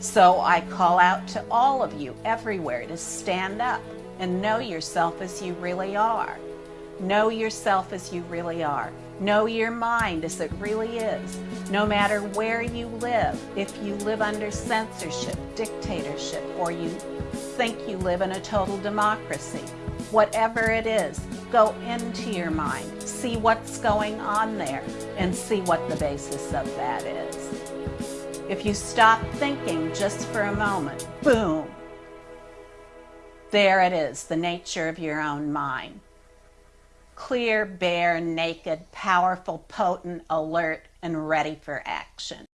So I call out to all of you everywhere to stand up and know yourself as you really are. Know yourself as you really are. Know your mind as it really is. No matter where you live, if you live under censorship, dictatorship, or you think you live in a total democracy, whatever it is, go into your mind, see what's going on there, and see what the basis of that is. If you stop thinking just for a moment, boom, there it is, the nature of your own mind. Clear, bare, naked, powerful, potent, alert, and ready for action.